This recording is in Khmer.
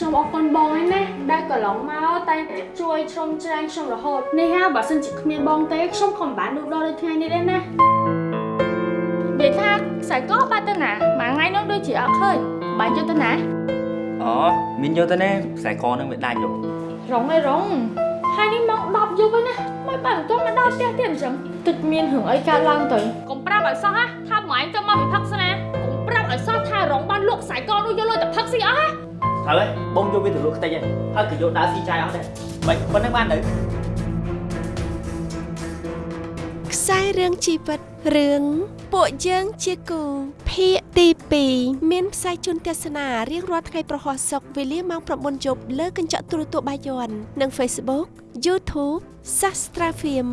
ខ្ញុំអរគុណបងឯណាដែលកន្លងមកតែងតែជួយជ្រោមជ្រែងខ្ញុំរហូតនេះហ่าបើសិនជាគ្មានបងទេខ្ញុំក៏មិនបានលូតលាស់ដូចថ្ងៃនេះដែរណានិយាយថាខ្សែកបាត់ទៅណាមួយថ្ងៃនោះដូចជាអត់ឃើញបាញ់យកទៅណាអូមានយកទៅណាខ្សែកនឹងវាដាច់យោរងឯរងហើយនេះមក10យប់ហើយណាមិនបានទៅមកដល់ផ្ទះទៀតអញ្ចឹងទឹកមានរឿងអីកើតឡើងទៅកុំប្រាប់ឲ្យសោះណាថាម៉ែទៅមកវិផឹកស្នាកុំប្រាប់ឲ្យសោះថារងបានលក់ខ្សែកនោះយកលុយទៅផឹកស៊ីអស់ណា ហើយបងយកវាទៅលក់ខ្ទេចហើយហើយក៏យកដើរស៊ីចាយអស់ដែរមិនប៉ុណ្្នឹងបានទៅខ្សែរឿងជីវិតរឿងពួកយើងជាគូភាគទី2មានផ្សាយជូនទស្សនារៀងរាល់ថ្ងៃប្រហោះសុកវេលាម៉ោង9យប់លើកញ្ចក់ទូរទស្សន៍បាយ័ននិង Facebook YouTube Sastra Film